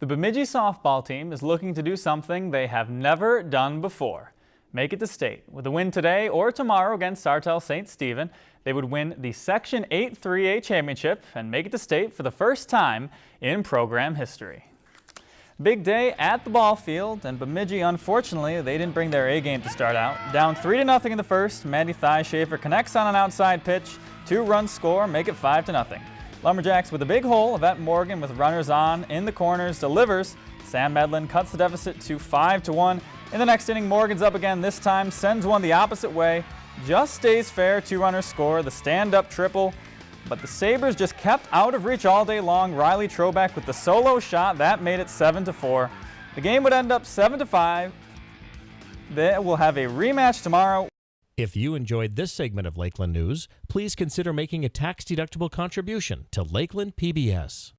The Bemidji softball team is looking to do something they have never done before. Make it to state. With a win today or tomorrow against Sartell St. Stephen, they would win the Section 8 3A championship and make it to state for the first time in program history. Big day at the ball field, and Bemidji, unfortunately, they didn't bring their A game to start out. Down 3 to nothing in the first, Mandy Maddie Thieshafer connects on an outside pitch, two runs score, make it 5 to nothing. Lumberjacks with a big hole, Yvette Morgan with runners on in the corners delivers. Sam Medlin cuts the deficit to 5 to 1. In the next inning, Morgan's up again this time, sends one the opposite way, just stays fair, two runners score, the stand-up triple, but the Sabres just kept out of reach all day long. Riley Trobeck with the solo shot, that made it 7 to 4. The game would end up 7 to 5. They will have a rematch tomorrow. If you enjoyed this segment of Lakeland News, please consider making a tax-deductible contribution to Lakeland PBS.